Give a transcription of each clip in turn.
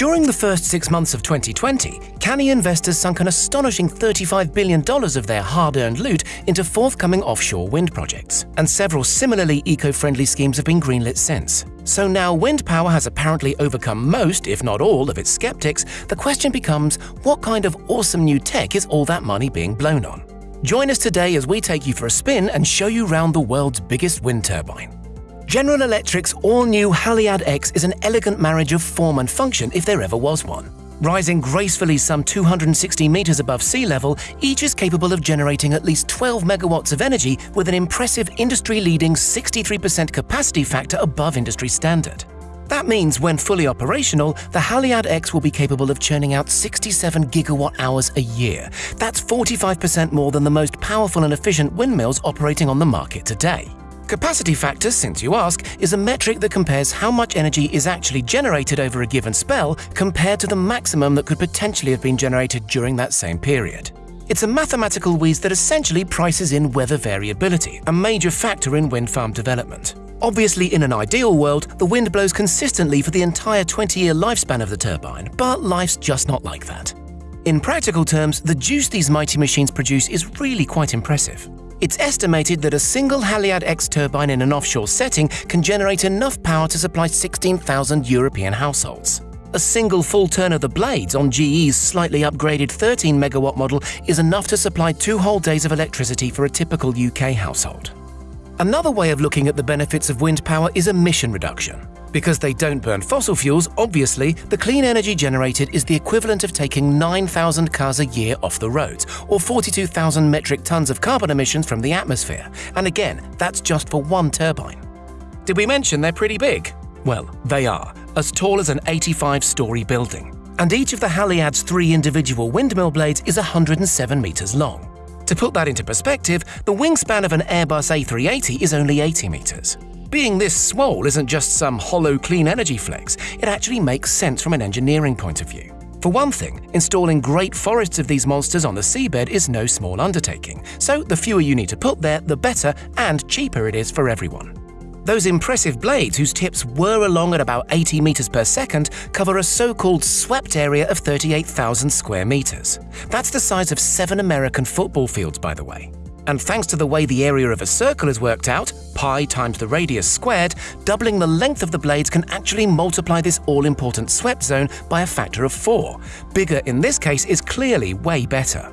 During the first six months of 2020, canny investors sunk an astonishing $35 billion of their hard-earned loot into forthcoming offshore wind projects, and several similarly eco-friendly schemes have been greenlit since. So now wind power has apparently overcome most, if not all, of its skeptics, the question becomes, what kind of awesome new tech is all that money being blown on? Join us today as we take you for a spin and show you round the world's biggest wind turbine. General Electric's all-new Haliade X is an elegant marriage of form and function if there ever was one. Rising gracefully some 260 meters above sea level, each is capable of generating at least 12 megawatts of energy with an impressive industry-leading 63% capacity factor above industry standard. That means when fully operational, the Haliade X will be capable of churning out 67 gigawatt hours a year. That's 45% more than the most powerful and efficient windmills operating on the market today. Capacity factor, since you ask, is a metric that compares how much energy is actually generated over a given spell compared to the maximum that could potentially have been generated during that same period. It's a mathematical wheeze that essentially prices in weather variability, a major factor in wind farm development. Obviously, in an ideal world, the wind blows consistently for the entire 20-year lifespan of the turbine, but life's just not like that. In practical terms, the juice these mighty machines produce is really quite impressive. It's estimated that a single Haliade X turbine in an offshore setting can generate enough power to supply 16,000 European households. A single full turn of the blades on GE's slightly upgraded 13 megawatt model is enough to supply two whole days of electricity for a typical UK household. Another way of looking at the benefits of wind power is emission reduction. Because they don't burn fossil fuels, obviously, the clean energy generated is the equivalent of taking 9,000 cars a year off the roads, or 42,000 metric tons of carbon emissions from the atmosphere. And again, that's just for one turbine. Did we mention they're pretty big? Well, they are, as tall as an 85-story building. And each of the Haliade's three individual windmill blades is 107 metres long. To put that into perspective, the wingspan of an Airbus A380 is only 80 metres. Being this small isn't just some hollow clean energy flex, it actually makes sense from an engineering point of view. For one thing, installing great forests of these monsters on the seabed is no small undertaking, so the fewer you need to put there, the better and cheaper it is for everyone. Those impressive blades, whose tips whir along at about 80 meters per second, cover a so-called swept area of 38,000 square meters. That's the size of seven American football fields, by the way. And thanks to the way the area of a circle is worked out, pi times the radius squared, doubling the length of the blades can actually multiply this all-important swept zone by a factor of 4. Bigger in this case is clearly way better.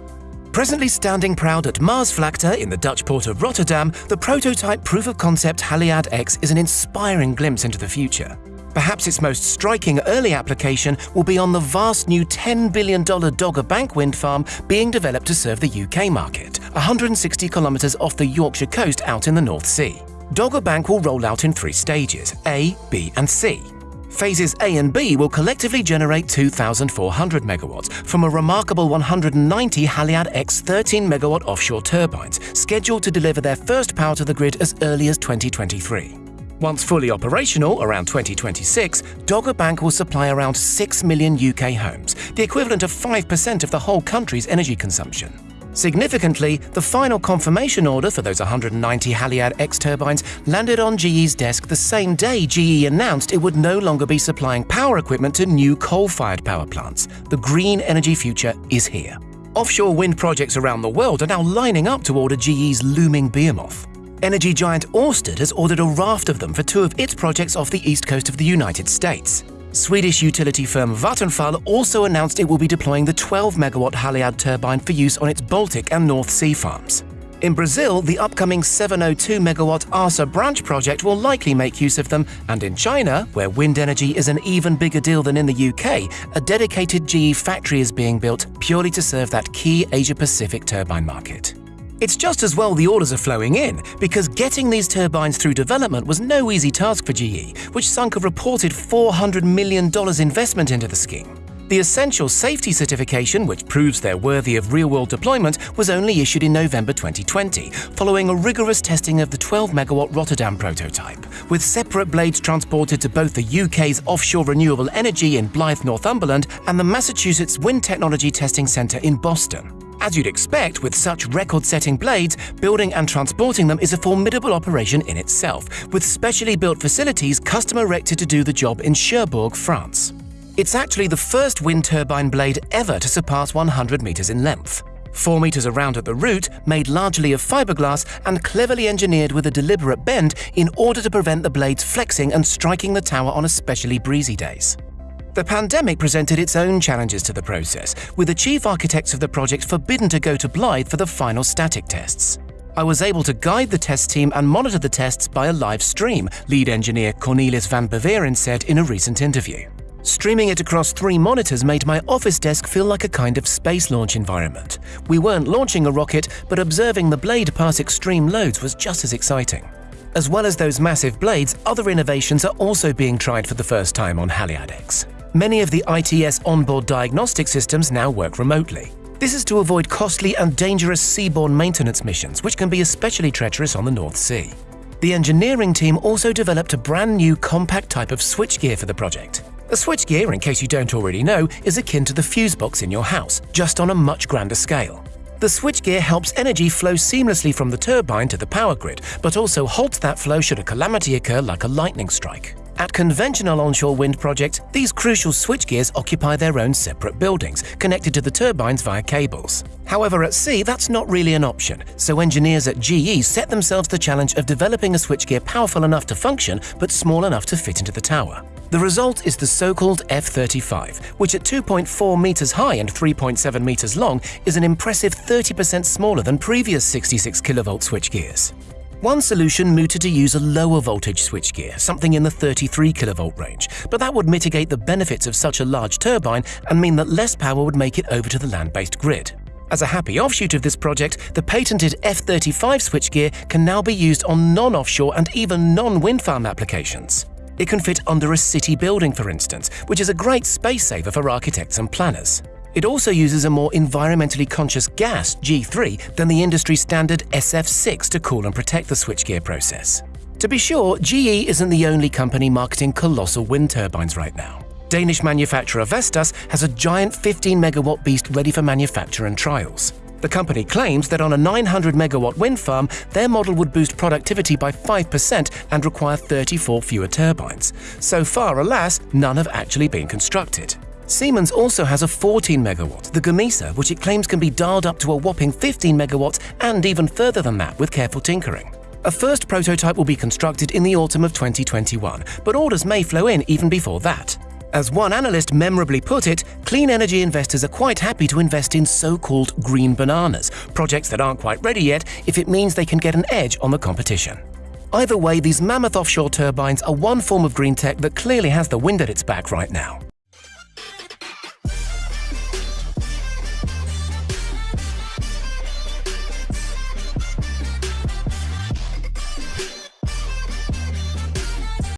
Presently standing proud at Maasvlakte in the Dutch port of Rotterdam, the prototype proof-of-concept Haliade X is an inspiring glimpse into the future. Perhaps its most striking early application will be on the vast new $10 billion Dogger Bank wind farm being developed to serve the UK market, 160 kilometres off the Yorkshire coast out in the North Sea. Dogger Bank will roll out in three stages, A, B and C. Phases A and B will collectively generate 2,400 megawatts from a remarkable 190 Haliade X 13 megawatt offshore turbines, scheduled to deliver their first power to the grid as early as 2023. Once fully operational, around 2026, Dogger Bank will supply around 6 million UK homes, the equivalent of 5% of the whole country's energy consumption. Significantly, the final confirmation order for those 190 Haliade X turbines landed on GE's desk the same day GE announced it would no longer be supplying power equipment to new coal-fired power plants. The green energy future is here. Offshore wind projects around the world are now lining up to order GE's looming behemoth. Energy giant Ørsted has ordered a raft of them for two of its projects off the east coast of the United States. Swedish utility firm Vattenfall also announced it will be deploying the 12-megawatt Haliade turbine for use on its Baltic and North Sea farms. In Brazil, the upcoming 702-megawatt Asa Branca project will likely make use of them, and in China, where wind energy is an even bigger deal than in the UK, a dedicated GE factory is being built purely to serve that key Asia-Pacific turbine market. It's just as well the orders are flowing in, because getting these turbines through development was no easy task for GE, which sunk a reported $400 million investment into the scheme. The essential safety certification, which proves they're worthy of real-world deployment, was only issued in November 2020, following a rigorous testing of the 12-megawatt Rotterdam prototype, with separate blades transported to both the UK's offshore renewable energy in Blyth, Northumberland, and the Massachusetts Wind Technology Testing Centre in Boston. As you'd expect, with such record-setting blades, building and transporting them is a formidable operation in itself, with specially built facilities custom erected to do the job in Cherbourg, France. It's actually the first wind turbine blade ever to surpass 100 meters in length. 4 meters around at the root, made largely of fiberglass and cleverly engineered with a deliberate bend in order to prevent the blades flexing and striking the tower on especially breezy days. The pandemic presented its own challenges to the process, with the chief architects of the project forbidden to go to Blyth for the final static tests. I was able to guide the test team and monitor the tests by a live stream, lead engineer Cornelis van Beveren said in a recent interview. Streaming it across three monitors made my office desk feel like a kind of space launch environment. We weren't launching a rocket, but observing the blade pass extreme loads was just as exciting. As well as those massive blades, other innovations are also being tried for the first time on Haliade-X. Many of the ITS onboard diagnostic systems now work remotely. This is to avoid costly and dangerous seaborne maintenance missions, which can be especially treacherous on the North Sea. The engineering team also developed a brand new compact type of switchgear for the project. A switchgear, in case you don't already know, is akin to the fuse box in your house, just on a much grander scale. The switchgear helps energy flow seamlessly from the turbine to the power grid, but also halts that flow should a calamity occur like a lightning strike. At conventional onshore wind projects, these crucial switchgears occupy their own separate buildings, connected to the turbines via cables. However, at sea, that's not really an option, so engineers at GE set themselves the challenge of developing a switchgear powerful enough to function, but small enough to fit into the tower. The result is the so-called F-35, which at 2.4 meters high and 3.7 meters long is an impressive 30% smaller than previous 66 kilovolt switchgears. One solution mooted to use a lower voltage switchgear, something in the 33 kV range, but that would mitigate the benefits of such a large turbine and mean that less power would make it over to the land-based grid. As a happy offshoot of this project, the patented F35 switchgear can now be used on non-offshore and even non-wind farm applications. It can fit under a city building, for instance, which is a great space saver for architects and planners. It also uses a more environmentally conscious gas, G3, than the industry standard SF6 to cool and protect the switchgear process. To be sure, GE isn't the only company marketing colossal wind turbines right now. Danish manufacturer Vestas has a giant 15 megawatt beast ready for manufacture and trials. The company claims that on a 900 megawatt wind farm, their model would boost productivity by 5% and require 34 fewer turbines. So far, alas, none have actually been constructed. Siemens also has a 14 megawatt, the Gamesa, which it claims can be dialed up to a whopping 15 megawatts and even further than that with careful tinkering. A first prototype will be constructed in the autumn of 2021, but orders may flow in even before that. As one analyst memorably put it, clean energy investors are quite happy to invest in so-called green bananas, projects that aren't quite ready yet if it means they can get an edge on the competition. Either way, these mammoth offshore turbines are one form of green tech that clearly has the wind at its back right now.